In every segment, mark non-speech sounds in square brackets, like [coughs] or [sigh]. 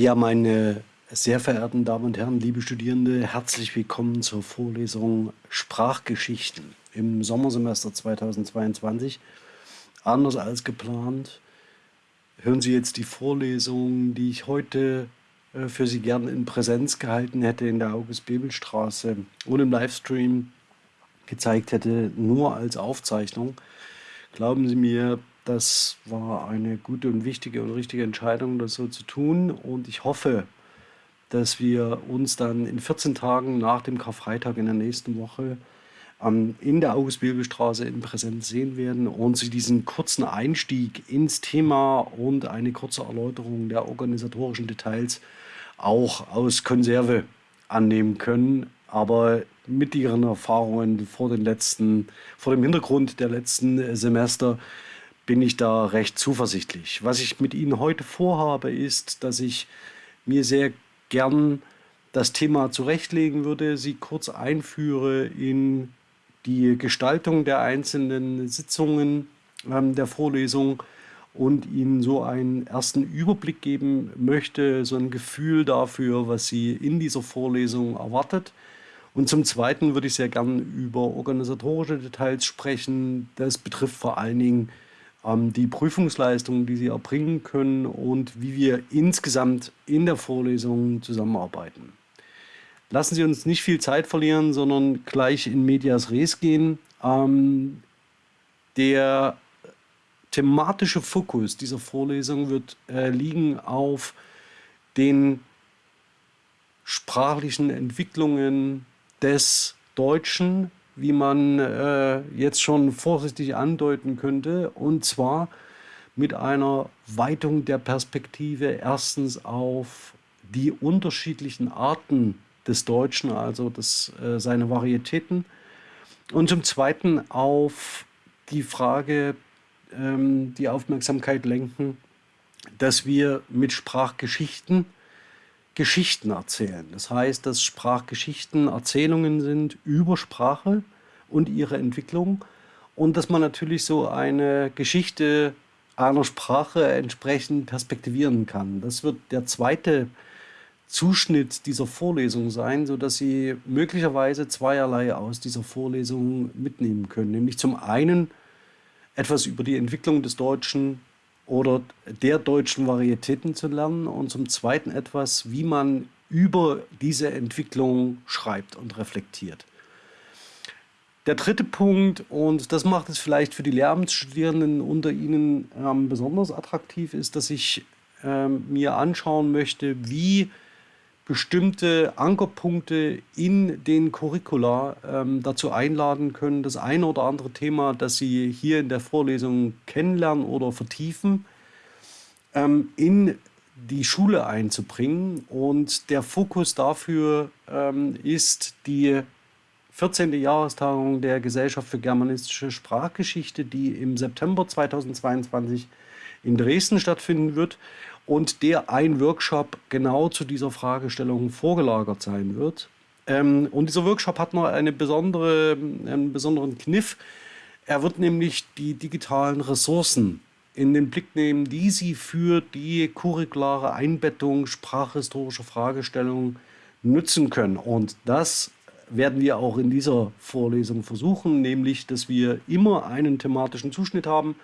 Ja, meine sehr verehrten Damen und Herren, liebe Studierende, herzlich willkommen zur Vorlesung Sprachgeschichten im Sommersemester 2022. Anders als geplant hören Sie jetzt die Vorlesung, die ich heute äh, für Sie gerne in Präsenz gehalten hätte in der August-Bebel-Straße und im Livestream gezeigt hätte, nur als Aufzeichnung. Glauben Sie mir, das war eine gute und wichtige und richtige Entscheidung, das so zu tun. Und ich hoffe, dass wir uns dann in 14 Tagen nach dem Karfreitag in der nächsten Woche ähm, in der August-Bebel-Straße in Präsenz sehen werden und Sie diesen kurzen Einstieg ins Thema und eine kurze Erläuterung der organisatorischen Details auch aus Konserve annehmen können. Aber mit Ihren Erfahrungen vor, den letzten, vor dem Hintergrund der letzten Semester bin ich da recht zuversichtlich. Was ich mit Ihnen heute vorhabe, ist, dass ich mir sehr gern das Thema zurechtlegen würde, Sie kurz einführe in die Gestaltung der einzelnen Sitzungen ähm, der Vorlesung und Ihnen so einen ersten Überblick geben möchte, so ein Gefühl dafür, was Sie in dieser Vorlesung erwartet. Und zum Zweiten würde ich sehr gern über organisatorische Details sprechen. Das betrifft vor allen Dingen die Prüfungsleistungen, die Sie erbringen können und wie wir insgesamt in der Vorlesung zusammenarbeiten. Lassen Sie uns nicht viel Zeit verlieren, sondern gleich in Medias Res gehen. Ähm, der thematische Fokus dieser Vorlesung wird äh, liegen auf den sprachlichen Entwicklungen des Deutschen wie man äh, jetzt schon vorsichtig andeuten könnte, und zwar mit einer Weitung der Perspektive erstens auf die unterschiedlichen Arten des Deutschen, also das, äh, seine Varietäten, und zum Zweiten auf die Frage, ähm, die Aufmerksamkeit lenken, dass wir mit Sprachgeschichten Geschichten erzählen. Das heißt, dass Sprachgeschichten Erzählungen sind über Sprache und ihre Entwicklung und dass man natürlich so eine Geschichte einer Sprache entsprechend perspektivieren kann. Das wird der zweite Zuschnitt dieser Vorlesung sein, sodass Sie möglicherweise zweierlei aus dieser Vorlesung mitnehmen können. Nämlich zum einen etwas über die Entwicklung des Deutschen oder der deutschen Varietäten zu lernen und zum Zweiten etwas, wie man über diese Entwicklung schreibt und reflektiert. Der dritte Punkt, und das macht es vielleicht für die Lehramtsstudierenden unter Ihnen ähm, besonders attraktiv, ist, dass ich ähm, mir anschauen möchte, wie bestimmte Ankerpunkte in den Curricula ähm, dazu einladen können, das eine oder andere Thema, das Sie hier in der Vorlesung kennenlernen oder vertiefen, ähm, in die Schule einzubringen. Und der Fokus dafür ähm, ist die 14. Jahrestagung der Gesellschaft für germanistische Sprachgeschichte, die im September 2022 in Dresden stattfinden wird und der ein Workshop genau zu dieser Fragestellung vorgelagert sein wird. Ähm, und dieser Workshop hat noch eine besondere, einen besonderen Kniff. Er wird nämlich die digitalen Ressourcen in den Blick nehmen, die sie für die curriculare Einbettung sprachhistorischer Fragestellungen nutzen können. Und das werden wir auch in dieser Vorlesung versuchen, nämlich, dass wir immer einen thematischen Zuschnitt haben,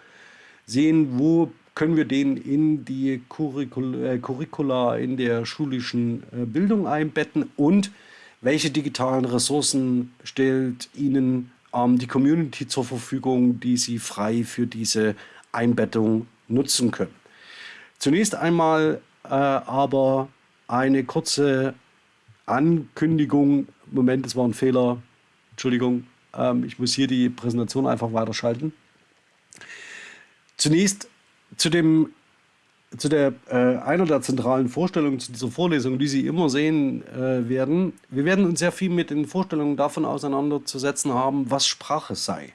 sehen, wo können wir den in die Curricula, äh, Curricula in der schulischen äh, Bildung einbetten und welche digitalen Ressourcen stellt Ihnen ähm, die Community zur Verfügung, die Sie frei für diese Einbettung nutzen können. Zunächst einmal äh, aber eine kurze Ankündigung. Moment, es war ein Fehler. Entschuldigung, ähm, ich muss hier die Präsentation einfach weiterschalten. Zunächst zu dem zu der äh, einer der zentralen Vorstellungen zu dieser Vorlesung, die Sie immer sehen äh, werden. Wir werden uns sehr viel mit den Vorstellungen davon auseinanderzusetzen haben, was Sprache sei.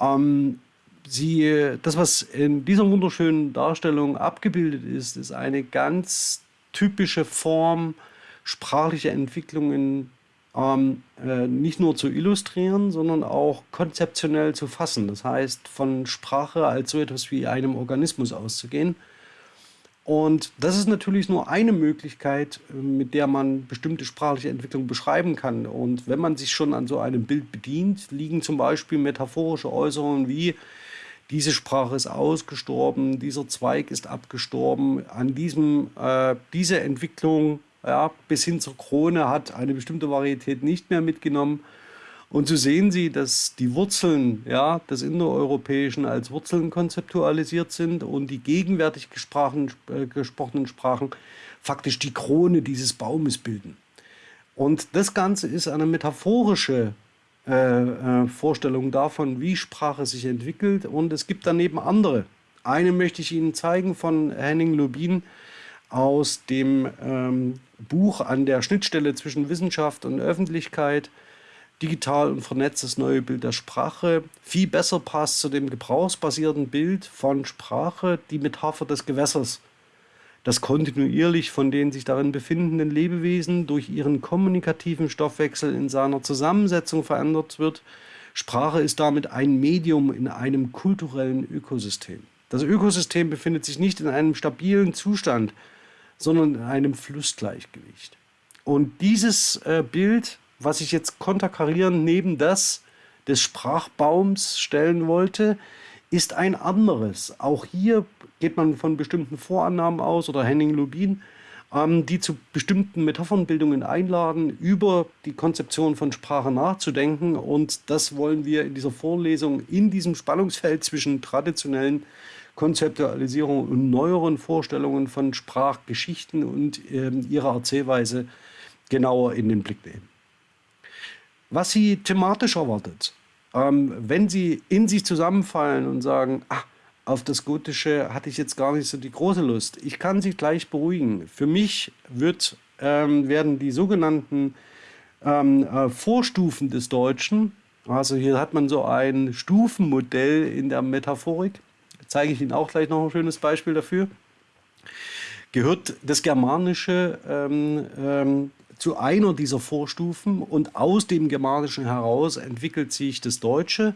Ähm, Sie, das, was in dieser wunderschönen Darstellung abgebildet ist, ist eine ganz typische Form sprachlicher Entwicklungen ähm, äh, nicht nur zu illustrieren, sondern auch konzeptionell zu fassen. Das heißt, von Sprache als so etwas wie einem Organismus auszugehen Und das ist natürlich nur eine Möglichkeit, äh, mit der man bestimmte sprachliche Entwicklung beschreiben kann. Und wenn man sich schon an so einem Bild bedient, liegen zum Beispiel metaphorische Äußerungen wie diese Sprache ist ausgestorben, dieser Zweig ist abgestorben, an diesem, äh, diese Entwicklung ja, bis hin zur Krone hat eine bestimmte Varietät nicht mehr mitgenommen. Und so sehen Sie, dass die Wurzeln ja, des Indoeuropäischen als Wurzeln konzeptualisiert sind und die gegenwärtig gesprochen, äh, gesprochenen Sprachen faktisch die Krone dieses Baumes bilden. Und das Ganze ist eine metaphorische äh, äh, Vorstellung davon, wie Sprache sich entwickelt. Und es gibt daneben andere. Eine möchte ich Ihnen zeigen von Henning Lubin aus dem ähm, Buch an der Schnittstelle zwischen Wissenschaft und Öffentlichkeit digital und vernetztes neue Bild der Sprache viel besser passt zu dem gebrauchsbasierten Bild von Sprache, die Metapher des Gewässers, das kontinuierlich von den sich darin befindenden Lebewesen durch ihren kommunikativen Stoffwechsel in seiner Zusammensetzung verändert wird. Sprache ist damit ein Medium in einem kulturellen Ökosystem. Das Ökosystem befindet sich nicht in einem stabilen Zustand, sondern in einem Flussgleichgewicht. Und dieses äh, Bild was ich jetzt konterkarieren neben das des Sprachbaums stellen wollte, ist ein anderes. Auch hier geht man von bestimmten Vorannahmen aus oder Henning Lubin, ähm, die zu bestimmten Metaphernbildungen einladen, über die Konzeption von Sprache nachzudenken. Und das wollen wir in dieser Vorlesung in diesem Spannungsfeld zwischen traditionellen Konzeptualisierungen und neueren Vorstellungen von Sprachgeschichten und äh, ihrer Erzählweise genauer in den Blick nehmen was sie thematisch erwartet. Ähm, wenn sie in sich zusammenfallen und sagen, ach, auf das Gotische hatte ich jetzt gar nicht so die große Lust. Ich kann sie gleich beruhigen. Für mich wird, ähm, werden die sogenannten ähm, äh, Vorstufen des Deutschen, also hier hat man so ein Stufenmodell in der Metaphorik, zeige ich Ihnen auch gleich noch ein schönes Beispiel dafür, gehört das Germanische ähm, ähm, zu einer dieser Vorstufen und aus dem Germanischen heraus entwickelt sich das Deutsche.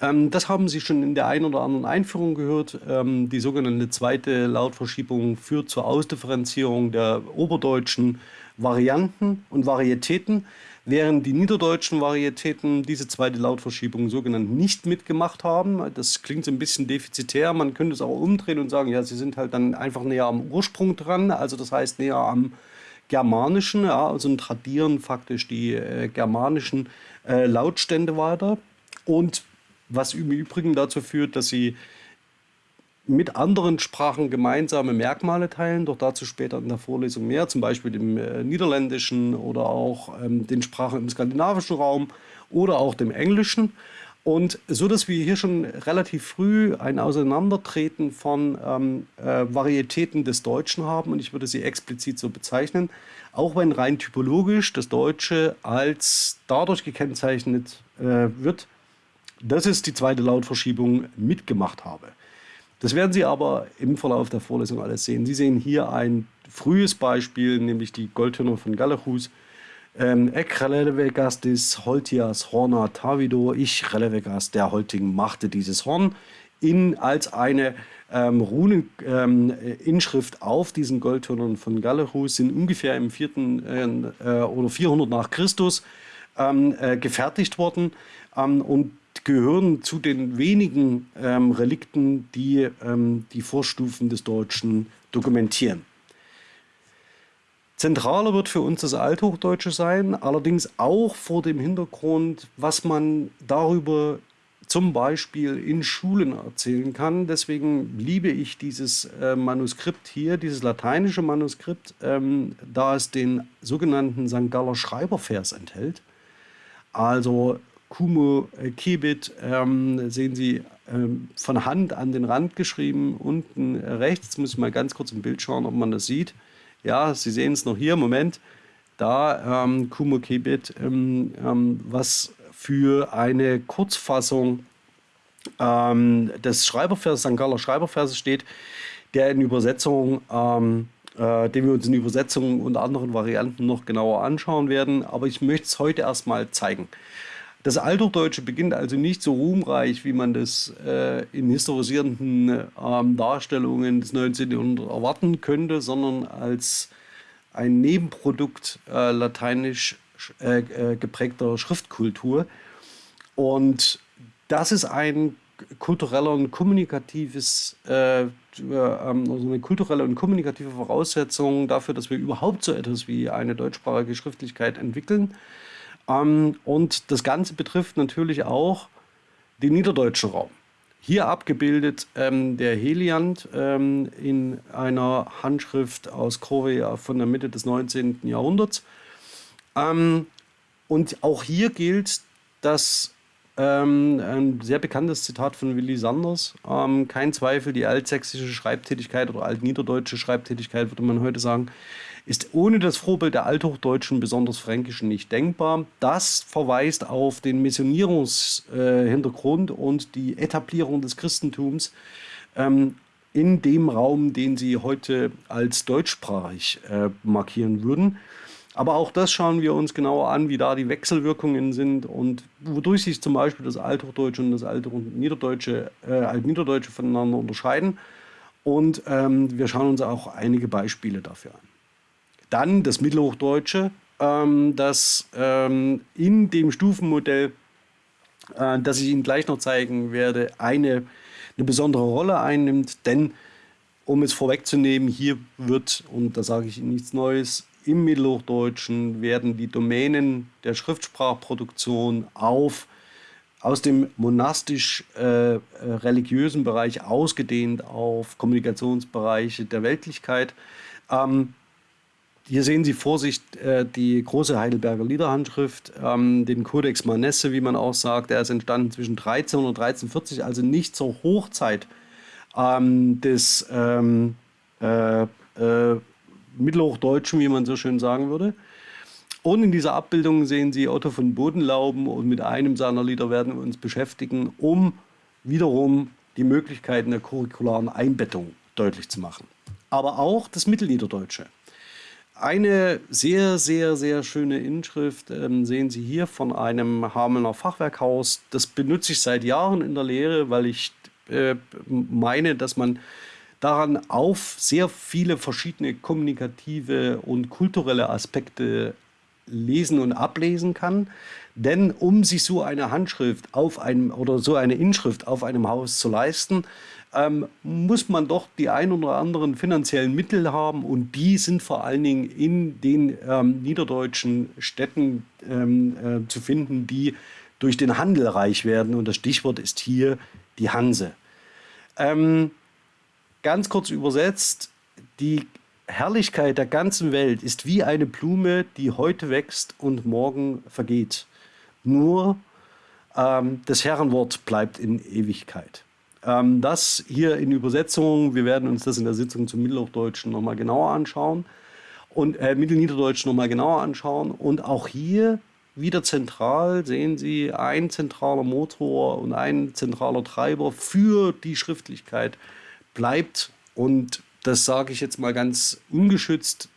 Ähm, das haben Sie schon in der einen oder anderen Einführung gehört. Ähm, die sogenannte zweite Lautverschiebung führt zur Ausdifferenzierung der oberdeutschen Varianten und Varietäten, während die niederdeutschen Varietäten diese zweite Lautverschiebung sogenannt nicht mitgemacht haben. Das klingt so ein bisschen defizitär. Man könnte es auch umdrehen und sagen, ja, sie sind halt dann einfach näher am Ursprung dran, also das heißt näher am germanischen, ja, also tradieren faktisch die äh, germanischen äh, Lautstände weiter. Und was im Übrigen dazu führt, dass sie mit anderen Sprachen gemeinsame Merkmale teilen, doch dazu später in der Vorlesung mehr, zum Beispiel dem äh, Niederländischen oder auch ähm, den Sprachen im skandinavischen Raum oder auch dem Englischen. Und so, dass wir hier schon relativ früh ein Auseinandertreten von ähm, äh, Varietäten des Deutschen haben, und ich würde sie explizit so bezeichnen, auch wenn rein typologisch das Deutsche als dadurch gekennzeichnet äh, wird, dass es die zweite Lautverschiebung mitgemacht habe. Das werden Sie aber im Verlauf der Vorlesung alles sehen. Sie sehen hier ein frühes Beispiel, nämlich die Goldhörner von Galachus, ähm, Ek relevegastis holtias horna tavido, ich relevegas, der Holting machte dieses Horn, in, als eine ähm, Runeninschrift ähm, auf diesen Goldhörnern von Gallerus sind ungefähr im 4. Äh, oder 400 nach Christus ähm, äh, gefertigt worden ähm, und gehören zu den wenigen ähm, Relikten, die ähm, die Vorstufen des Deutschen dokumentieren. Zentraler wird für uns das Althochdeutsche sein, allerdings auch vor dem Hintergrund, was man darüber zum Beispiel in Schulen erzählen kann. Deswegen liebe ich dieses äh, Manuskript hier, dieses lateinische Manuskript, ähm, da es den sogenannten St. Galler Schreibervers enthält. Also Kumo äh, Kibit ähm, sehen Sie ähm, von Hand an den Rand geschrieben, unten rechts. Jetzt muss ich mal ganz kurz im Bild schauen, ob man das sieht. Ja, Sie sehen es noch hier, Moment. Da ähm, Kumo Kibit, ähm, ähm, was für eine Kurzfassung ähm, des Schreiberverses, St. Galler Schreiberverses steht, der in Übersetzung, äh, den wir uns in Übersetzungen und anderen Varianten noch genauer anschauen werden. Aber ich möchte es heute erstmal zeigen. Das Althochdeutsche beginnt also nicht so ruhmreich, wie man das äh, in historisierenden ähm, Darstellungen des 19. Jahrhunderts erwarten könnte, sondern als ein Nebenprodukt äh, lateinisch äh, äh, geprägter Schriftkultur. Und das ist ein kultureller und kommunikatives, äh, ähm, also eine kulturelle und kommunikative Voraussetzung dafür, dass wir überhaupt so etwas wie eine deutschsprachige Schriftlichkeit entwickeln. Ähm, und das Ganze betrifft natürlich auch den niederdeutschen Raum. Hier abgebildet ähm, der Heliant ähm, in einer Handschrift aus Korea von der Mitte des 19. Jahrhunderts. Ähm, und auch hier gilt, dass ähm, ein sehr bekanntes Zitat von Willy Sanders. Ähm, kein Zweifel, die altsächsische Schreibtätigkeit oder altniederdeutsche Schreibtätigkeit, würde man heute sagen, ist ohne das Vorbild der Althochdeutschen, besonders Fränkischen, nicht denkbar. Das verweist auf den Missionierungshintergrund und die Etablierung des Christentums ähm, in dem Raum, den sie heute als deutschsprachig äh, markieren würden. Aber auch das schauen wir uns genauer an, wie da die Wechselwirkungen sind und wodurch sich zum Beispiel das Althochdeutsche und das Altniederdeutsche, äh, Altniederdeutsche voneinander unterscheiden. Und ähm, wir schauen uns auch einige Beispiele dafür an. Dann das Mittelhochdeutsche, ähm, das ähm, in dem Stufenmodell, äh, das ich Ihnen gleich noch zeigen werde, eine, eine besondere Rolle einnimmt. Denn, um es vorwegzunehmen, hier wird, und da sage ich Ihnen nichts Neues, im Mittelhochdeutschen werden die Domänen der Schriftsprachproduktion auf aus dem monastisch-religiösen äh, Bereich ausgedehnt auf Kommunikationsbereiche der Weltlichkeit. Ähm, hier sehen Sie vor sich äh, die große Heidelberger Liederhandschrift, ähm, den Codex Manesse, wie man auch sagt. Der ist entstanden zwischen 13 und 1340, also nicht zur Hochzeit ähm, des ähm, äh, äh, Mittelhochdeutschen, wie man so schön sagen würde. Und in dieser Abbildung sehen Sie Otto von Bodenlauben und mit einem seiner Lieder werden wir uns beschäftigen, um wiederum die Möglichkeiten der curricularen Einbettung deutlich zu machen. Aber auch das Mittelniederdeutsche. Eine sehr, sehr, sehr schöne Inschrift ähm, sehen Sie hier von einem Hamelner Fachwerkhaus. Das benutze ich seit Jahren in der Lehre, weil ich äh, meine, dass man daran auf sehr viele verschiedene kommunikative und kulturelle Aspekte lesen und ablesen kann. Denn um sich so eine Handschrift auf einem oder so eine Inschrift auf einem Haus zu leisten, ähm, muss man doch die ein oder anderen finanziellen Mittel haben und die sind vor allen Dingen in den ähm, niederdeutschen Städten ähm, äh, zu finden, die durch den Handel reich werden und das Stichwort ist hier die Hanse. Ähm, Ganz kurz übersetzt, die Herrlichkeit der ganzen Welt ist wie eine Blume, die heute wächst und morgen vergeht. Nur ähm, das Herrenwort bleibt in Ewigkeit. Ähm, das hier in Übersetzung, wir werden uns das in der Sitzung zum Mittelhochdeutschen nochmal genauer anschauen und äh, Mittelniederdeutschen nochmal genauer anschauen. Und auch hier wieder zentral sehen Sie ein zentraler Motor und ein zentraler Treiber für die Schriftlichkeit bleibt, und das sage ich jetzt mal ganz ungeschützt,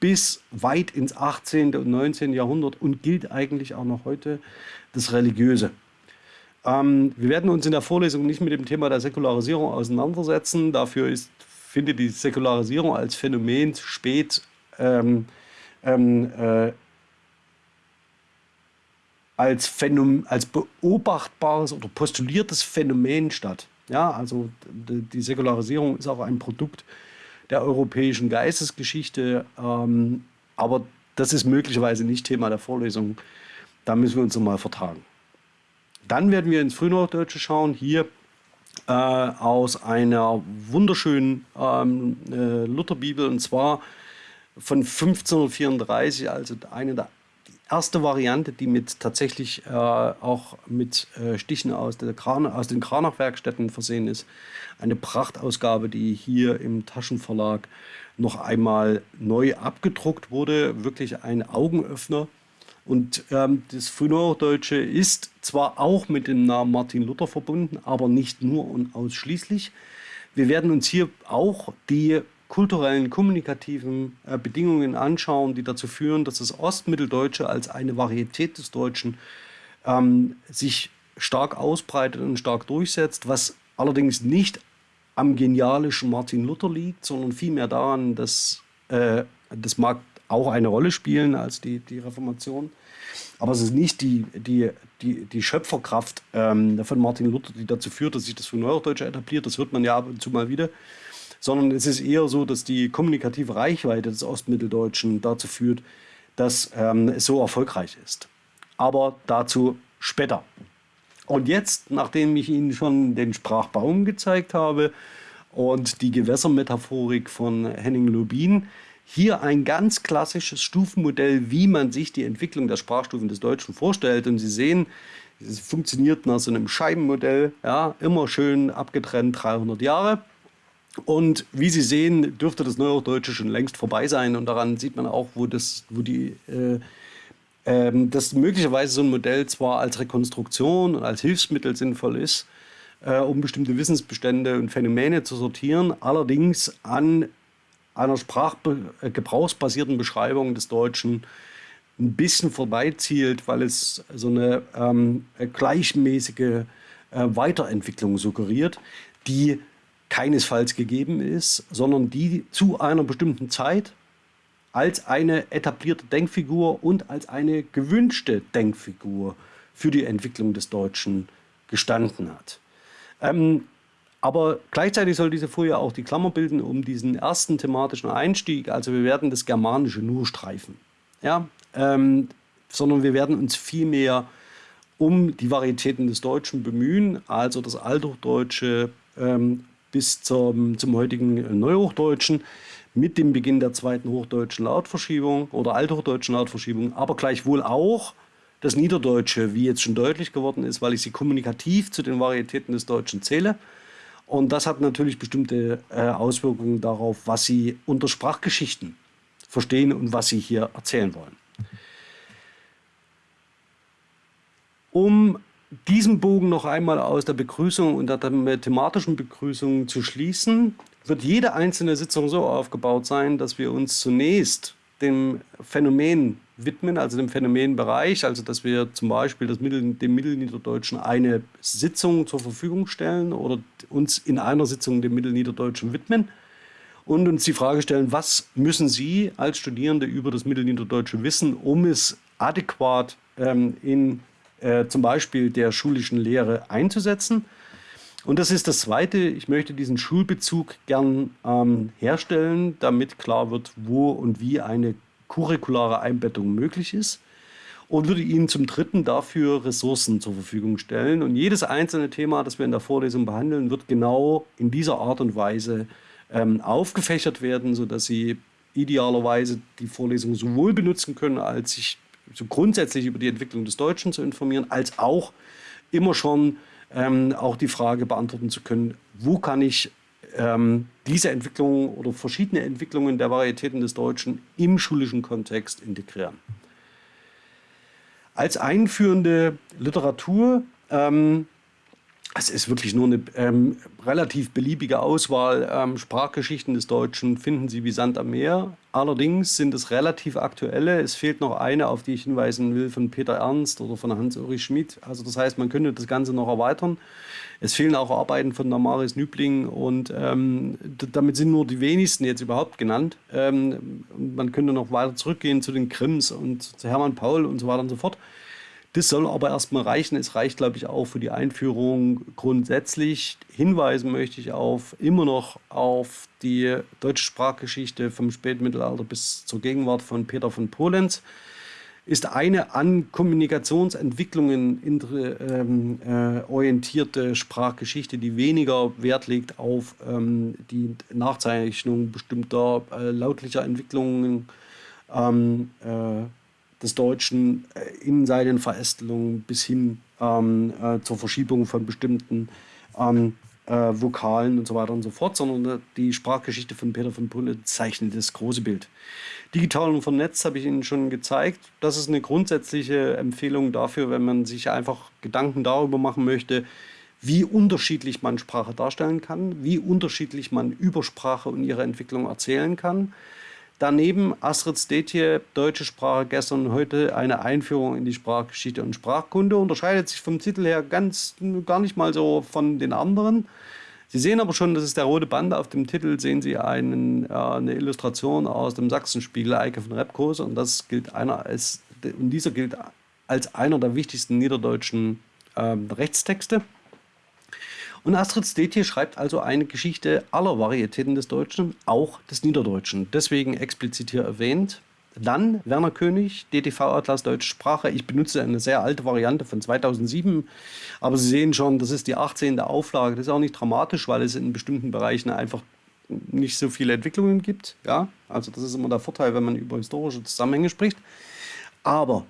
bis weit ins 18. und 19. Jahrhundert und gilt eigentlich auch noch heute das Religiöse. Ähm, wir werden uns in der Vorlesung nicht mit dem Thema der Säkularisierung auseinandersetzen. Dafür ist, findet die Säkularisierung als Phänomen spät ähm, ähm, äh, als, Phänomen, als beobachtbares oder postuliertes Phänomen statt. Ja, also die Säkularisierung ist auch ein Produkt der europäischen Geistesgeschichte, ähm, aber das ist möglicherweise nicht Thema der Vorlesung. Da müssen wir uns nochmal vertragen. Dann werden wir ins Frühnordeutsche schauen, hier äh, aus einer wunderschönen ähm, äh, Lutherbibel und zwar von 1534, also eine der erste Variante, die mit tatsächlich äh, auch mit äh, Stichen aus, Kran aus den Kranach-Werkstätten versehen ist. Eine Prachtausgabe, die hier im Taschenverlag noch einmal neu abgedruckt wurde. Wirklich ein Augenöffner. Und ähm, das Frühneuhochdeutsche ist zwar auch mit dem Namen Martin Luther verbunden, aber nicht nur und ausschließlich. Wir werden uns hier auch die kulturellen, kommunikativen äh, Bedingungen anschauen, die dazu führen, dass das Ostmitteldeutsche als eine Varietät des Deutschen ähm, sich stark ausbreitet und stark durchsetzt, was allerdings nicht am genialischen Martin Luther liegt, sondern vielmehr daran, dass äh, das mag auch eine Rolle spielen als die, die Reformation. Aber es ist nicht die, die, die, die Schöpferkraft ähm, von Martin Luther, die dazu führt, dass sich das für Neuhochdeutsche etabliert. Das hört man ja ab und zu mal wieder. Sondern es ist eher so, dass die kommunikative Reichweite des Ostmitteldeutschen dazu führt, dass ähm, es so erfolgreich ist. Aber dazu später. Und jetzt, nachdem ich Ihnen schon den Sprachbaum gezeigt habe und die Gewässermetaphorik von Henning Lubin, hier ein ganz klassisches Stufenmodell, wie man sich die Entwicklung der Sprachstufen des Deutschen vorstellt. Und Sie sehen, es funktioniert nach so einem Scheibenmodell, ja, immer schön abgetrennt 300 Jahre. Und wie Sie sehen, dürfte das Neuhochdeutsche schon längst vorbei sein. Und daran sieht man auch, wo, das, wo die, äh, äh, dass möglicherweise so ein Modell zwar als Rekonstruktion und als Hilfsmittel sinnvoll ist, äh, um bestimmte Wissensbestände und Phänomene zu sortieren, allerdings an einer sprachgebrauchsbasierten Beschreibung des Deutschen ein bisschen vorbeizielt, weil es so eine ähm, gleichmäßige äh, Weiterentwicklung suggeriert, die keinesfalls gegeben ist, sondern die zu einer bestimmten Zeit als eine etablierte Denkfigur und als eine gewünschte Denkfigur für die Entwicklung des Deutschen gestanden hat. Ähm, aber gleichzeitig soll diese Folie auch die Klammer bilden um diesen ersten thematischen Einstieg. Also wir werden das Germanische nur streifen. Ja? Ähm, sondern wir werden uns vielmehr um die Varietäten des Deutschen bemühen, also das Althochdeutsche ähm, bis zum, zum heutigen Neuhochdeutschen mit dem Beginn der zweiten hochdeutschen Lautverschiebung oder althochdeutschen Lautverschiebung, aber gleichwohl auch das Niederdeutsche, wie jetzt schon deutlich geworden ist, weil ich sie kommunikativ zu den Varietäten des Deutschen zähle. Und das hat natürlich bestimmte äh, Auswirkungen darauf, was Sie unter Sprachgeschichten verstehen und was Sie hier erzählen wollen. Um diesen Bogen noch einmal aus der Begrüßung und der thematischen Begrüßung zu schließen, wird jede einzelne Sitzung so aufgebaut sein, dass wir uns zunächst dem Phänomen widmen, also dem Phänomenbereich, also dass wir zum Beispiel Mittel, dem Mittelniederdeutschen eine Sitzung zur Verfügung stellen oder uns in einer Sitzung dem Mittelniederdeutschen widmen und uns die Frage stellen, was müssen Sie als Studierende über das Mittelniederdeutsche wissen, um es adäquat ähm, in äh, zum Beispiel der schulischen Lehre einzusetzen. Und das ist das Zweite, ich möchte diesen Schulbezug gern ähm, herstellen, damit klar wird, wo und wie eine curriculare Einbettung möglich ist und würde Ihnen zum Dritten dafür Ressourcen zur Verfügung stellen. Und jedes einzelne Thema, das wir in der Vorlesung behandeln, wird genau in dieser Art und Weise ähm, aufgefächert werden, sodass Sie idealerweise die Vorlesung sowohl benutzen können, als sich so grundsätzlich über die Entwicklung des Deutschen zu informieren, als auch immer schon ähm, auch die Frage beantworten zu können, wo kann ich ähm, diese Entwicklung oder verschiedene Entwicklungen der Varietäten des Deutschen im schulischen Kontext integrieren. Als einführende Literatur ähm, es ist wirklich nur eine ähm, relativ beliebige Auswahl. Ähm, Sprachgeschichten des Deutschen finden Sie wie Sand am Meer. Allerdings sind es relativ aktuelle. Es fehlt noch eine, auf die ich hinweisen will, von Peter Ernst oder von Hans-Ulrich Schmidt. Also das heißt, man könnte das Ganze noch erweitern. Es fehlen auch Arbeiten von Damaris Nübling und ähm, damit sind nur die wenigsten jetzt überhaupt genannt. Ähm, man könnte noch weiter zurückgehen zu den Grimms und zu Hermann Paul und so weiter und so fort. Das soll aber erstmal reichen. Es reicht, glaube ich, auch für die Einführung grundsätzlich. Hinweisen möchte ich auf immer noch auf die deutsche Sprachgeschichte vom Spätmittelalter bis zur Gegenwart von Peter von Polenz. Ist eine an Kommunikationsentwicklungen ähm, äh, orientierte Sprachgeschichte, die weniger Wert legt auf ähm, die Nachzeichnung bestimmter äh, lautlicher Entwicklungen. Ähm, äh, des Deutschen äh, in seinen Verästelungen bis hin ähm, äh, zur Verschiebung von bestimmten ähm, äh, Vokalen und so weiter und so fort, sondern äh, die Sprachgeschichte von Peter von Pulle zeichnet das große Bild. Digital und vernetzt habe ich Ihnen schon gezeigt. Das ist eine grundsätzliche Empfehlung dafür, wenn man sich einfach Gedanken darüber machen möchte, wie unterschiedlich man Sprache darstellen kann, wie unterschiedlich man über Sprache und ihre Entwicklung erzählen kann. Daneben Astrid Stetje, deutsche Sprache gestern und heute, eine Einführung in die Sprachgeschichte und Sprachkunde. Unterscheidet sich vom Titel her ganz gar nicht mal so von den anderen. Sie sehen aber schon, das ist der rote Band. Auf dem Titel sehen Sie einen, äh, eine Illustration aus dem Sachsenspiegel, Eike von Repkos. Und, das gilt einer als, und dieser gilt als einer der wichtigsten niederdeutschen äh, Rechtstexte. Und Astrid Stetje schreibt also eine Geschichte aller Varietäten des Deutschen, auch des Niederdeutschen. Deswegen explizit hier erwähnt. Dann Werner König, DTV-Atlas Deutsche Sprache. Ich benutze eine sehr alte Variante von 2007, aber Sie sehen schon, das ist die 18. Auflage. Das ist auch nicht dramatisch, weil es in bestimmten Bereichen einfach nicht so viele Entwicklungen gibt. Ja, also das ist immer der Vorteil, wenn man über historische Zusammenhänge spricht. Aber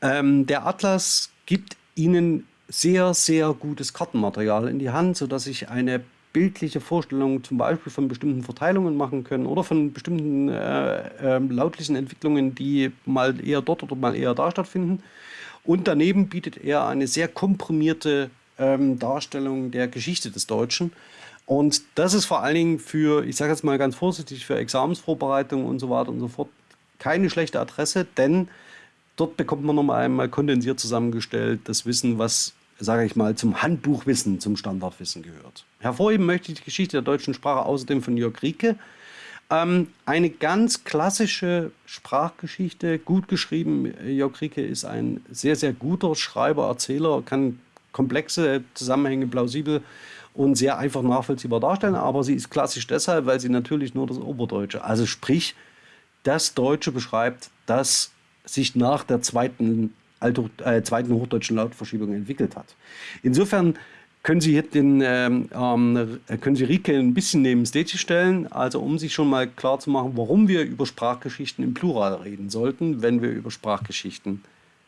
ähm, der Atlas gibt Ihnen sehr, sehr gutes Kartenmaterial in die Hand, sodass ich eine bildliche Vorstellung zum Beispiel von bestimmten Verteilungen machen können oder von bestimmten äh, äh, lautlichen Entwicklungen, die mal eher dort oder mal eher da stattfinden. Und daneben bietet er eine sehr komprimierte ähm, Darstellung der Geschichte des Deutschen. Und das ist vor allen Dingen für, ich sage jetzt mal ganz vorsichtig, für Examensvorbereitung und so weiter und so fort keine schlechte Adresse, denn dort bekommt man nochmal einmal kondensiert zusammengestellt das Wissen, was sage ich mal, zum Handbuchwissen, zum Standardwissen gehört. Hervorheben möchte ich die Geschichte der deutschen Sprache außerdem von Jörg Rieke. Ähm, eine ganz klassische Sprachgeschichte, gut geschrieben. Jörg Rieke ist ein sehr, sehr guter Schreiber, Erzähler, kann komplexe Zusammenhänge plausibel und sehr einfach nachvollziehbar darstellen, aber sie ist klassisch deshalb, weil sie natürlich nur das Oberdeutsche, also sprich, das Deutsche beschreibt, das sich nach der zweiten Althoch, äh, zweiten hochdeutschen Lautverschiebung entwickelt hat. Insofern können Sie, hier den, ähm, ähm, können Sie Rieke ein bisschen neben Stage stellen, also um sich schon mal klar zu machen, warum wir über Sprachgeschichten im Plural reden sollten, wenn wir über Sprachgeschichten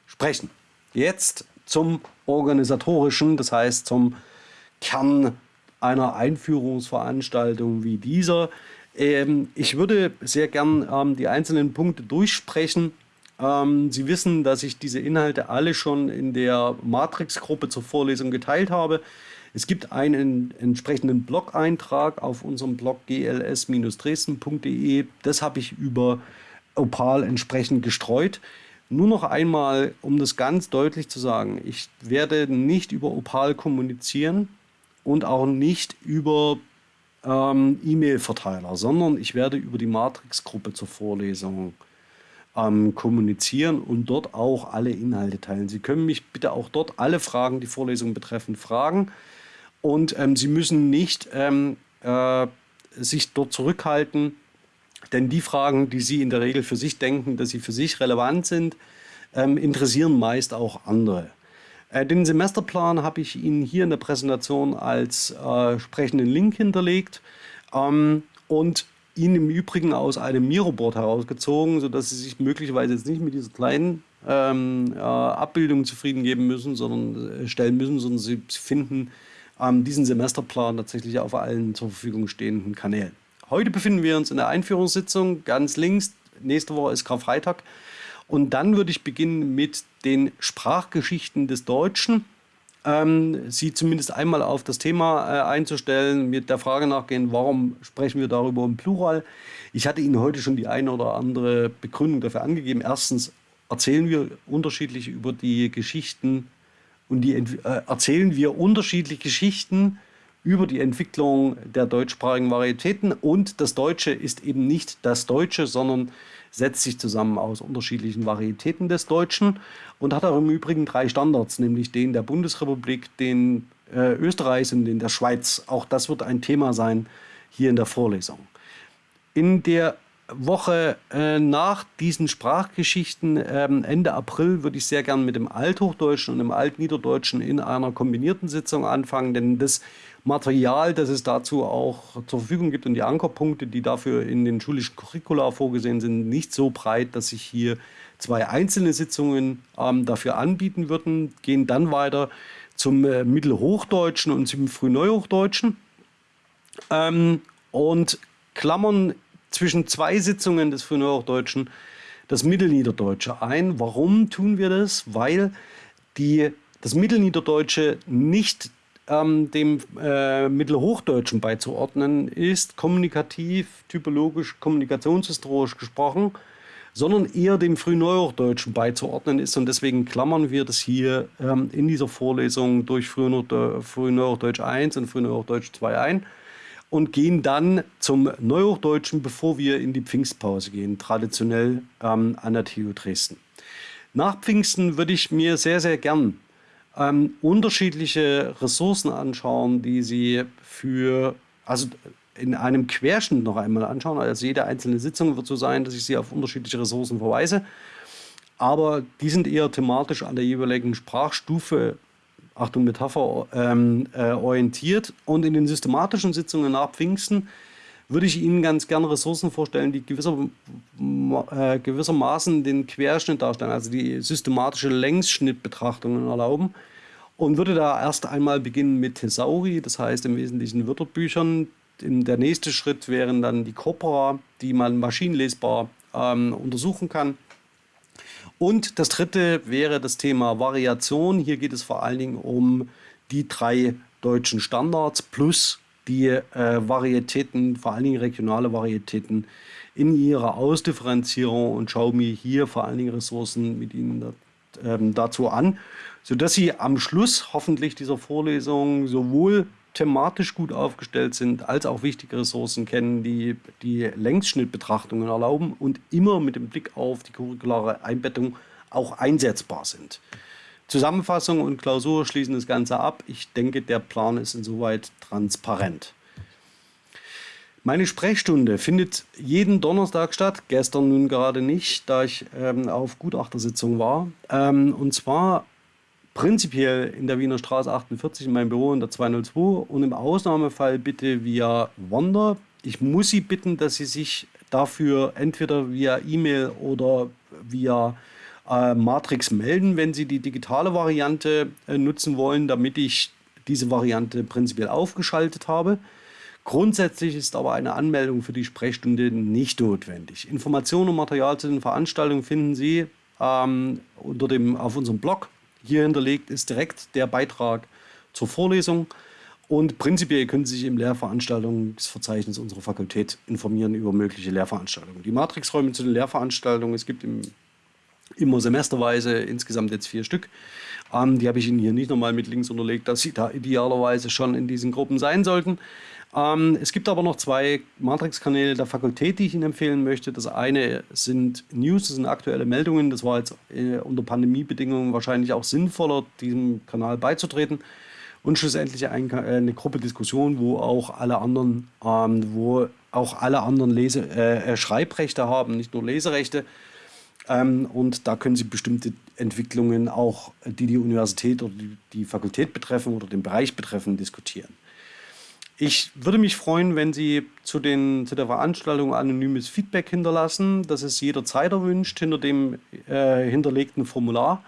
sprechen. Jetzt zum organisatorischen, das heißt zum Kern einer Einführungsveranstaltung wie dieser. Ähm, ich würde sehr gern ähm, die einzelnen Punkte durchsprechen ähm, Sie wissen, dass ich diese Inhalte alle schon in der Matrix-Gruppe zur Vorlesung geteilt habe. Es gibt einen entsprechenden Blog-Eintrag auf unserem Blog gls-dresden.de. Das habe ich über Opal entsprechend gestreut. Nur noch einmal, um das ganz deutlich zu sagen, ich werde nicht über Opal kommunizieren und auch nicht über ähm, E-Mail-Verteiler, sondern ich werde über die Matrix-Gruppe zur Vorlesung ähm, kommunizieren und dort auch alle Inhalte teilen. Sie können mich bitte auch dort alle Fragen, die Vorlesung betreffen, fragen. Und ähm, Sie müssen nicht ähm, äh, sich dort zurückhalten, denn die Fragen, die Sie in der Regel für sich denken, dass sie für sich relevant sind, ähm, interessieren meist auch andere. Äh, den Semesterplan habe ich Ihnen hier in der Präsentation als äh, sprechenden Link hinterlegt. Ähm, und ihn im Übrigen aus einem Miroboard herausgezogen, sodass Sie sich möglicherweise jetzt nicht mit dieser kleinen ähm, äh, Abbildung zufrieden geben müssen, sondern äh, stellen müssen, sondern Sie finden ähm, diesen Semesterplan tatsächlich auf allen zur Verfügung stehenden Kanälen. Heute befinden wir uns in der Einführungssitzung ganz links. Nächste Woche ist Karfreitag. Und dann würde ich beginnen mit den Sprachgeschichten des Deutschen ähm, Sie zumindest einmal auf das Thema äh, einzustellen, mit der Frage nachgehen, warum sprechen wir darüber im Plural. Ich hatte Ihnen heute schon die eine oder andere Begründung dafür angegeben. Erstens erzählen wir unterschiedlich über die Geschichten und die, äh, erzählen wir unterschiedliche Geschichten über die Entwicklung der deutschsprachigen Varietäten und das Deutsche ist eben nicht das Deutsche, sondern setzt sich zusammen aus unterschiedlichen Varietäten des Deutschen und hat auch im Übrigen drei Standards, nämlich den der Bundesrepublik, den äh, Österreichs und den der Schweiz. Auch das wird ein Thema sein hier in der Vorlesung. In der Woche äh, nach diesen Sprachgeschichten, ähm, Ende April, würde ich sehr gern mit dem Althochdeutschen und dem Altniederdeutschen in einer kombinierten Sitzung anfangen, denn das Material, das es dazu auch zur Verfügung gibt und die Ankerpunkte, die dafür in den schulischen Curricula vorgesehen sind, nicht so breit, dass sich hier zwei einzelne Sitzungen ähm, dafür anbieten würden, gehen dann weiter zum äh, Mittelhochdeutschen und zum Frühneuhochdeutschen ähm, und klammern zwischen zwei Sitzungen des Frühneuhochdeutschen das Mittelniederdeutsche ein. Warum tun wir das? Weil die, das Mittelniederdeutsche nicht ähm, dem äh, Mittelhochdeutschen beizuordnen ist, kommunikativ, typologisch, kommunikationshistorisch gesprochen, sondern eher dem Frühneuhochdeutschen beizuordnen ist. Und deswegen klammern wir das hier ähm, in dieser Vorlesung durch Frühneuhochdeutsch 1 und Frühneuhochdeutsch 2 ein und gehen dann zum Neuhochdeutschen, bevor wir in die Pfingstpause gehen, traditionell ähm, an der TU Dresden. Nach Pfingsten würde ich mir sehr, sehr gern ähm, unterschiedliche Ressourcen anschauen, die Sie für, also in einem Querschnitt noch einmal anschauen. Also jede einzelne Sitzung wird so sein, dass ich Sie auf unterschiedliche Ressourcen verweise. Aber die sind eher thematisch an der jeweiligen Sprachstufe, Achtung Metapher, ähm, äh, orientiert. Und in den systematischen Sitzungen nach Pfingsten würde ich Ihnen ganz gerne Ressourcen vorstellen, die gewisser, äh, gewissermaßen den Querschnitt darstellen, also die systematische Längsschnittbetrachtungen erlauben. Und würde da erst einmal beginnen mit Thesauri, das heißt im Wesentlichen Wörterbüchern. Der nächste Schritt wären dann die Corpora, die man maschinenlesbar ähm, untersuchen kann. Und das dritte wäre das Thema Variation. Hier geht es vor allen Dingen um die drei deutschen Standards plus die äh, Varietäten, vor allen Dingen regionale Varietäten, in ihrer Ausdifferenzierung und schaue mir hier vor allen Dingen Ressourcen mit Ihnen da, ähm, dazu an, sodass Sie am Schluss hoffentlich dieser Vorlesung sowohl thematisch gut aufgestellt sind, als auch wichtige Ressourcen kennen, die die Längsschnittbetrachtungen erlauben und immer mit dem Blick auf die curriculare Einbettung auch einsetzbar sind. Zusammenfassung und Klausur schließen das Ganze ab. Ich denke, der Plan ist insoweit transparent. Meine Sprechstunde findet jeden Donnerstag statt, gestern nun gerade nicht, da ich ähm, auf Gutachtersitzung war. Ähm, und zwar prinzipiell in der Wiener Straße 48 in meinem Büro in der 202 und im Ausnahmefall bitte via Wander. Ich muss Sie bitten, dass Sie sich dafür entweder via E-Mail oder via äh, Matrix melden, wenn Sie die digitale Variante äh, nutzen wollen, damit ich diese Variante prinzipiell aufgeschaltet habe. Grundsätzlich ist aber eine Anmeldung für die Sprechstunde nicht notwendig. Informationen und Material zu den Veranstaltungen finden Sie ähm, unter dem, auf unserem Blog. Hier hinterlegt ist direkt der Beitrag zur Vorlesung. Und prinzipiell können Sie sich im Lehrveranstaltungsverzeichnis unserer Fakultät informieren über mögliche Lehrveranstaltungen. Die Matrixräume zu den Lehrveranstaltungen, es gibt im immer semesterweise, insgesamt jetzt vier Stück. Ähm, die habe ich Ihnen hier nicht nochmal mit Links unterlegt, dass Sie da idealerweise schon in diesen Gruppen sein sollten. Ähm, es gibt aber noch zwei Matrix-Kanäle der Fakultät, die ich Ihnen empfehlen möchte. Das eine sind News, das sind aktuelle Meldungen. Das war jetzt äh, unter Pandemiebedingungen wahrscheinlich auch sinnvoller, diesem Kanal beizutreten. Und schlussendlich ein, äh, eine Gruppe Diskussion, wo auch alle anderen, ähm, wo auch alle anderen Lese, äh, äh Schreibrechte haben, nicht nur Leserechte. Ähm, und da können Sie bestimmte Entwicklungen auch, die die Universität oder die, die Fakultät betreffen oder den Bereich betreffen, diskutieren. Ich würde mich freuen, wenn Sie zu, den, zu der Veranstaltung anonymes Feedback hinterlassen. Das ist jederzeit erwünscht hinter dem äh, hinterlegten Formular.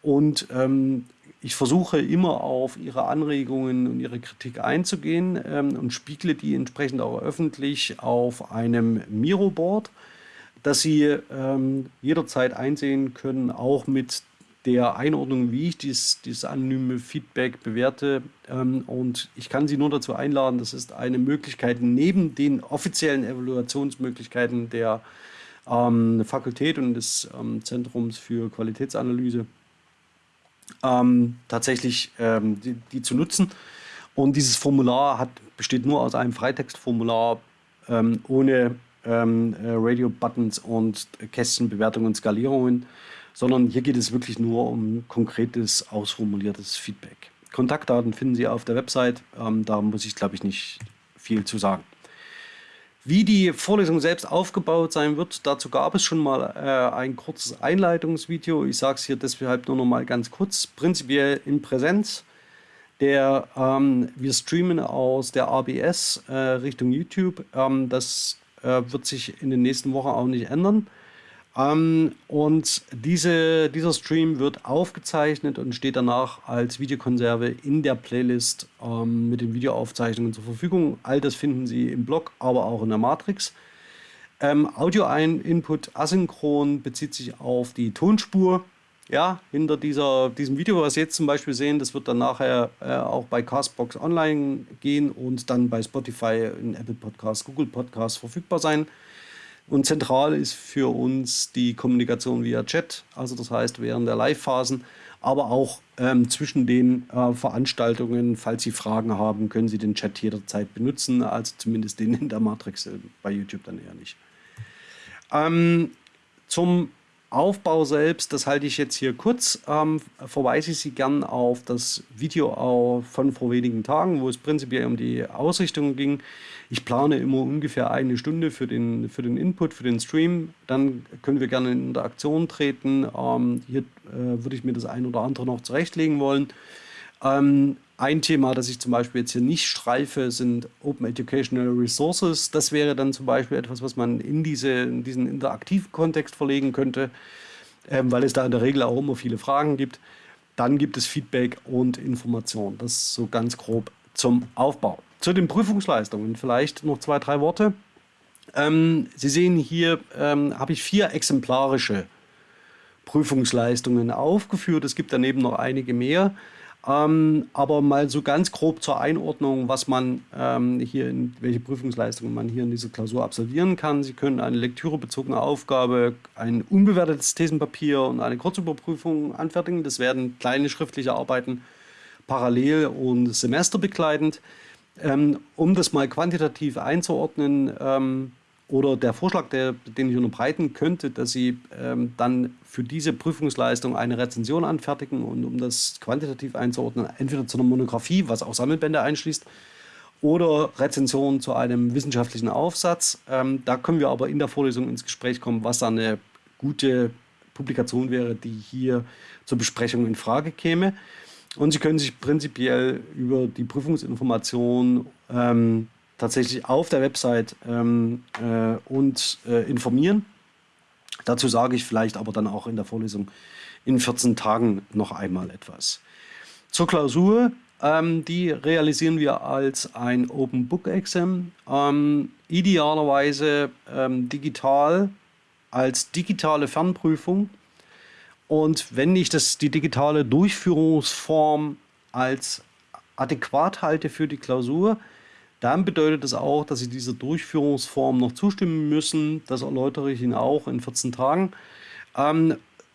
Und ähm, ich versuche immer auf Ihre Anregungen und Ihre Kritik einzugehen ähm, und spiegle die entsprechend auch öffentlich auf einem Miro-Board dass Sie ähm, jederzeit einsehen können, auch mit der Einordnung, wie ich dies, dieses anonyme Feedback bewerte. Ähm, und ich kann Sie nur dazu einladen, das ist eine Möglichkeit neben den offiziellen Evaluationsmöglichkeiten der ähm, Fakultät und des ähm, Zentrums für Qualitätsanalyse ähm, tatsächlich ähm, die, die, zu nutzen. Und dieses Formular hat, besteht nur aus einem Freitextformular ohne ähm, äh, Radio-Buttons und Kästchenbewertungen und Skalierungen, sondern hier geht es wirklich nur um konkretes, ausformuliertes Feedback. Kontaktdaten finden Sie auf der Website, ähm, da muss ich glaube ich nicht viel zu sagen. Wie die Vorlesung selbst aufgebaut sein wird, dazu gab es schon mal äh, ein kurzes Einleitungsvideo. Ich sage es hier deshalb nur noch mal ganz kurz. Prinzipiell in Präsenz. Der, ähm, wir streamen aus der ABS äh, Richtung YouTube. Ähm, das äh, wird sich in den nächsten Wochen auch nicht ändern. Ähm, und diese, dieser Stream wird aufgezeichnet und steht danach als Videokonserve in der Playlist ähm, mit den Videoaufzeichnungen zur Verfügung. All das finden Sie im Blog, aber auch in der Matrix. Ähm, Audio-Input asynchron bezieht sich auf die Tonspur. Ja, hinter dieser, diesem Video, was Sie jetzt zum Beispiel sehen, das wird dann nachher äh, auch bei Castbox online gehen und dann bei Spotify, in Apple Podcasts, Google Podcasts verfügbar sein. Und zentral ist für uns die Kommunikation via Chat, also das heißt während der Live-Phasen, aber auch ähm, zwischen den äh, Veranstaltungen. Falls Sie Fragen haben, können Sie den Chat jederzeit benutzen, also zumindest den in der Matrix, äh, bei YouTube dann eher nicht. Ähm, zum Aufbau selbst, das halte ich jetzt hier kurz, ähm, verweise ich Sie gern auf das Video von vor wenigen Tagen, wo es prinzipiell um die Ausrichtung ging. Ich plane immer ungefähr eine Stunde für den, für den Input, für den Stream. Dann können wir gerne in Interaktion treten. Ähm, hier äh, würde ich mir das ein oder andere noch zurechtlegen wollen. Ähm, ein Thema, das ich zum Beispiel jetzt hier nicht streife, sind Open Educational Resources. Das wäre dann zum Beispiel etwas, was man in, diese, in diesen interaktiven Kontext verlegen könnte, ähm, weil es da in der Regel auch immer viele Fragen gibt. Dann gibt es Feedback und Information. Das so ganz grob zum Aufbau. Zu den Prüfungsleistungen vielleicht noch zwei, drei Worte. Ähm, Sie sehen hier, ähm, habe ich vier exemplarische Prüfungsleistungen aufgeführt. Es gibt daneben noch einige mehr. Ähm, aber mal so ganz grob zur Einordnung, was man ähm, hier, in, welche Prüfungsleistungen man hier in dieser Klausur absolvieren kann. Sie können eine lektürebezogene Aufgabe, ein unbewertetes Thesenpapier und eine Kurzüberprüfung anfertigen. Das werden kleine schriftliche Arbeiten parallel und semesterbegleitend. Ähm, um das mal quantitativ einzuordnen, ähm, oder der Vorschlag, der, den ich unterbreiten könnte, dass Sie ähm, dann für diese Prüfungsleistung eine Rezension anfertigen und um das quantitativ einzuordnen, entweder zu einer Monographie, was auch Sammelbände einschließt, oder Rezension zu einem wissenschaftlichen Aufsatz. Ähm, da können wir aber in der Vorlesung ins Gespräch kommen, was da eine gute Publikation wäre, die hier zur Besprechung in Frage käme. Und Sie können sich prinzipiell über die Prüfungsinformation ähm, tatsächlich auf der Website ähm, äh, und äh, informieren. Dazu sage ich vielleicht aber dann auch in der Vorlesung in 14 Tagen noch einmal etwas. Zur Klausur, ähm, die realisieren wir als ein Open Book Exam, ähm, idealerweise ähm, digital als digitale Fernprüfung. Und wenn ich das, die digitale Durchführungsform als adäquat halte für die Klausur, dann bedeutet das auch, dass Sie dieser Durchführungsform noch zustimmen müssen. Das erläutere ich Ihnen auch in 14 Tagen. Ähm,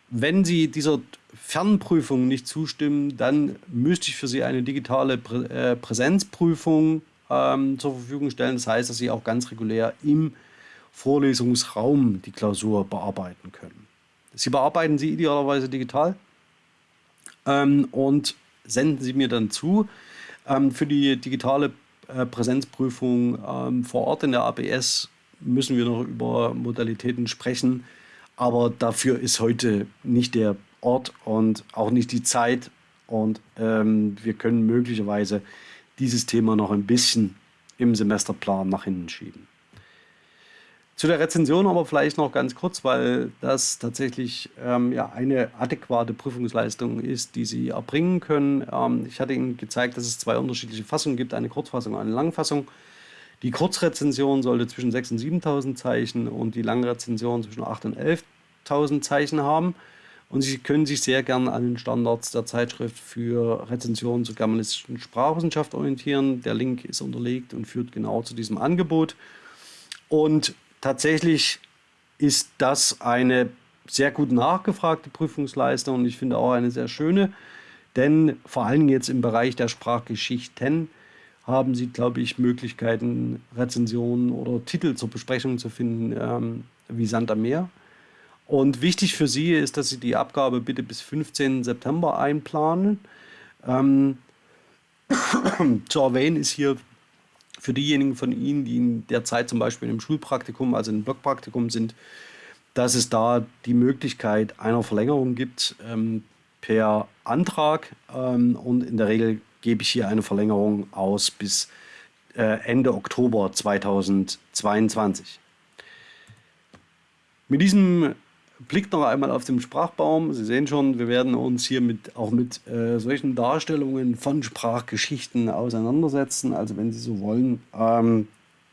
wenn Sie dieser Fernprüfung nicht zustimmen, dann müsste ich für Sie eine digitale Prä äh, Präsenzprüfung ähm, zur Verfügung stellen. Das heißt, dass Sie auch ganz regulär im Vorlesungsraum die Klausur bearbeiten können. Sie bearbeiten sie idealerweise digital ähm, und senden sie mir dann zu. Ähm, für die digitale Präsenzprüfung ähm, vor Ort in der ABS müssen wir noch über Modalitäten sprechen. Aber dafür ist heute nicht der Ort und auch nicht die Zeit. Und ähm, wir können möglicherweise dieses Thema noch ein bisschen im Semesterplan nach hinten schieben. Zu der Rezension aber vielleicht noch ganz kurz, weil das tatsächlich ähm, ja, eine adäquate Prüfungsleistung ist, die Sie erbringen können. Ähm, ich hatte Ihnen gezeigt, dass es zwei unterschiedliche Fassungen gibt, eine Kurzfassung und eine Langfassung. Die Kurzrezension sollte zwischen 6.000 und 7.000 Zeichen und die Langrezension zwischen 8.000 und 11.000 Zeichen haben. Und Sie können sich sehr gern an den Standards der Zeitschrift für Rezensionen zur germanistischen Sprachwissenschaft orientieren. Der Link ist unterlegt und führt genau zu diesem Angebot. Und tatsächlich ist das eine sehr gut nachgefragte Prüfungsleistung und ich finde auch eine sehr schöne, denn vor allem jetzt im Bereich der Sprachgeschichten haben Sie, glaube ich, Möglichkeiten, Rezensionen oder Titel zur Besprechung zu finden, ähm, wie Sand am Meer. Und wichtig für Sie ist, dass Sie die Abgabe bitte bis 15. September einplanen. Ähm, [coughs] zu erwähnen ist hier für diejenigen von Ihnen, die in der Zeit zum Beispiel im Schulpraktikum, also im Blockpraktikum sind, dass es da die Möglichkeit einer Verlängerung gibt ähm, per Antrag. Ähm, und in der Regel gebe ich hier eine Verlängerung aus bis äh, Ende Oktober 2022. Mit diesem blickt noch einmal auf den Sprachbaum. Sie sehen schon, wir werden uns hier mit, auch mit äh, solchen Darstellungen von Sprachgeschichten auseinandersetzen. Also wenn Sie so wollen, ähm,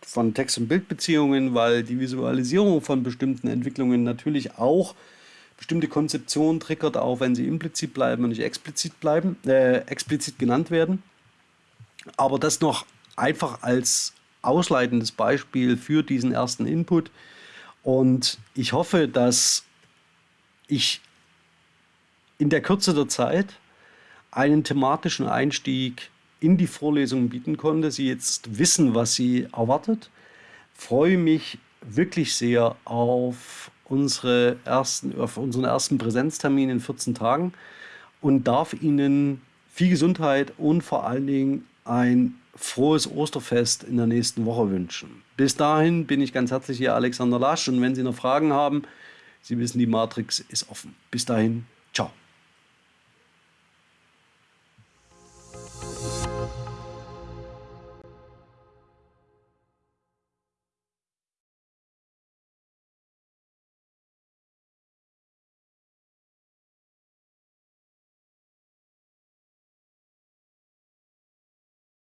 von Text- und Bildbeziehungen, weil die Visualisierung von bestimmten Entwicklungen natürlich auch bestimmte Konzeption triggert, auch wenn sie implizit bleiben und nicht explizit bleiben, äh, explizit genannt werden. Aber das noch einfach als ausleitendes Beispiel für diesen ersten Input. Und ich hoffe, dass ich in der Kürze der Zeit einen thematischen Einstieg in die Vorlesung bieten konnte. Sie jetzt wissen, was Sie erwartet. Freue mich wirklich sehr auf, unsere ersten, auf unseren ersten Präsenztermin in 14 Tagen und darf Ihnen viel Gesundheit und vor allen Dingen ein frohes Osterfest in der nächsten Woche wünschen. Bis dahin bin ich ganz herzlich Ihr Alexander Lasch und wenn Sie noch Fragen haben, Sie wissen, die Matrix ist offen. Bis dahin.